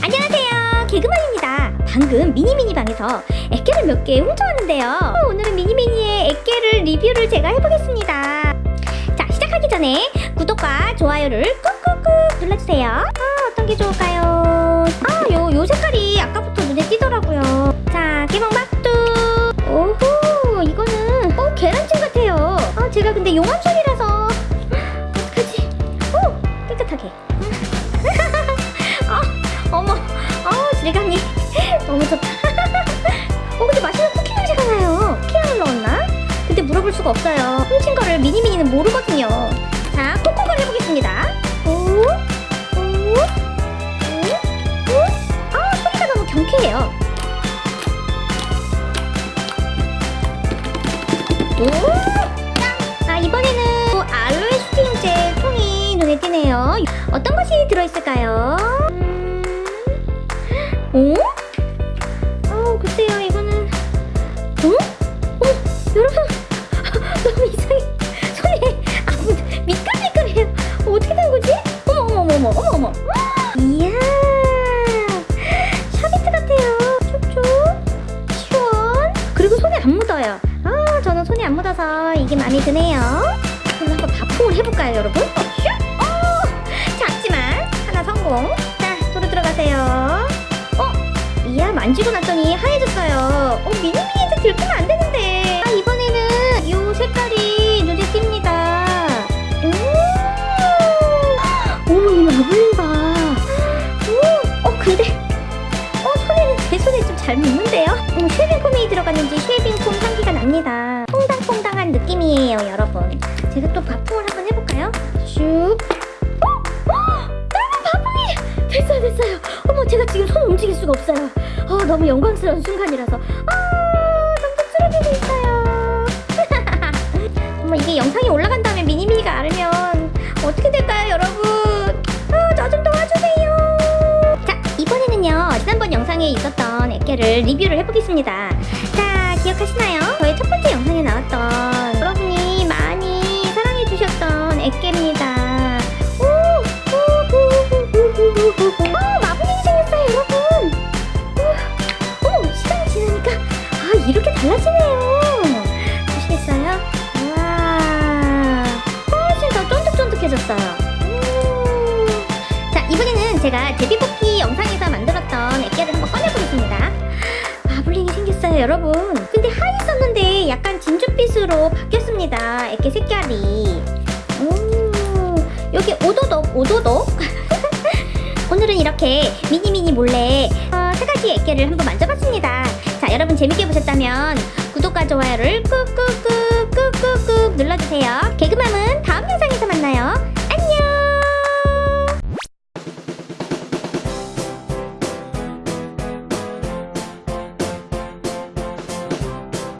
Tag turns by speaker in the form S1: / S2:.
S1: 안녕하세요. 개그맨입니다. 방금 미니미니 방에서 액계를 몇 개 훔쳐왔는데요. 어, 오늘은 미니미니의 액계를 리뷰를 제가 해보겠습니다. 자 시작하기 전에 구독과 좋아요를 꾹꾹꾹 눌러주세요. 아 어떤 게 좋을까요? 아요 요 색깔이 아까부터 눈에 띄더라고요. 자 개봉박두. 오호 이거는 어 계란찜 같아요. 아 제가 근데 용암술 너무 좋다. 어, 근데 맛있는 쿠키 냄새가 나요. 쿠키향을 넣었나? 근데 물어볼 수가 없어요. 훔친 거를 미니미니는 모르거든요. 자, 콕콕을 해보겠습니다. 오, 오, 오, 오. 아, 소리가 너무 경쾌해요. 오, 짱! 아, 이번에는 알로에 스팅제 통이 눈에 띄네요. 어떤 것이 들어있을까요? 글쎄요, 이거는. 어? 어, 여러분. 너무 이상해. 손에 아무 미끌미끌해요. 어, 어떻게 된 거지? 어머, 어머, 어머, 어머, 어머. 이야. 샤베트 같아요. 촉촉. 시원. 그리고 손에 안 묻어요. 아, 저는 손에 안 묻어서 이게 마음에 드네요. 그럼 한번 바풍을 해볼까요, 여러분? 어, 슉! 어, 작지만 하나 성공. 만지고 났더니 하얘졌어요. 어, 미니미니한테 들키면 안 되는데. 아, 이번에는 이 색깔이 눈에 띕니다. 오, 오, 이 마블링 봐. 오, 어, 근데, 어, 손에는 제 손에 좀 잘 묻는데요. 음, 쉐빙 폼이 들어갔는지 쉐빙 폼 향기가 납니다. 퐁당퐁당한 느낌이에요, 여러분. 제가 또 바풍을 한번 해볼까요? 슉. 바풍이 됐어요 됐어요 제가 지금 손 움직일 수가 없어요. 어, 너무 영광스러운 순간이라서. 아 점점 쓰러지고 있어요. 어머 이게 영상이 올라간 다음에 미니미니가 알으면 어떻게 될까요 여러분? 아, 저좀 도와주세요. 자 이번에는요 지난번 영상에 있었던 액계를 리뷰를 해보겠습니다. 자 기억하시나요? 저의 첫 번째 영상에 나왔던 여러분이 많이 사랑해주셨던 액계입니다 오. 자, 이번에는 제가 제비뽑기 영상에서 만들었던 액계를 한번 꺼내보겠습니다. 마블링이 생겼어요, 여러분. 근데 하얘졌는데 약간 진주빛으로 바뀌었습니다. 액계 색깔이. 오, 여기 오도독, 오도독. 오늘은 이렇게 미니미니 몰래 어, 세 가지 액계를 한번 만져봤습니다. 자, 여러분 재밌게 보셨다면 구독과 좋아요를 꾹꾹꾹 꾹꾹꾹 눌러주세요. 다음